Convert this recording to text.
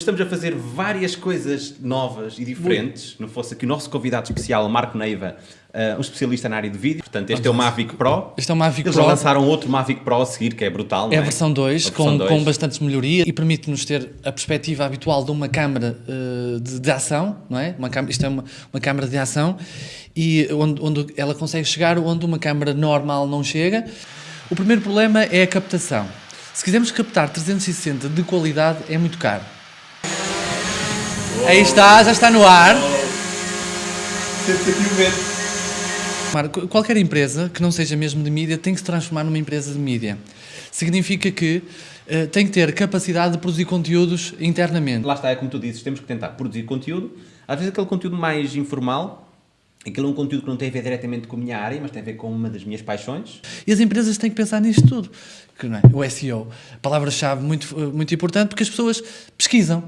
Estamos a fazer várias coisas novas e diferentes. Não fosse aqui o nosso convidado especial, Marco Neiva, uh, um especialista na área de vídeo. Portanto, este é o Mavic Pro. Este é o Mavic Eles Pro. já lançaram outro Mavic Pro a seguir, que é brutal. É não a versão 2, A com, versão 2. com bastantes melhorias e permite-nos ter a perspectiva habitual de uma câmara eh, de, de ação, não é? Uma isto é uma, uma câmara de ação e onde, onde ela consegue chegar onde uma câmara normal não chega. O primeiro problema é a captação. Se quisermos captar 360 de qualidade, é muito caro. Aí está, já está no ar. Aqui o vento. Marco, qualquer empresa que não seja mesmo de mídia tem que se transformar numa empresa de mídia. Significa que eh, tem que ter capacidade de produzir conteúdos internamente. Lá está, é como tu dizes, temos que tentar produzir conteúdo. Às vezes aquele conteúdo mais informal, aquele é um conteúdo que não tem a ver diretamente com a minha área, mas tem a ver com uma das minhas paixões. E as empresas têm que pensar nisto tudo. Que, não é? O SEO, palavra-chave muito, muito importante, porque as pessoas pesquisam.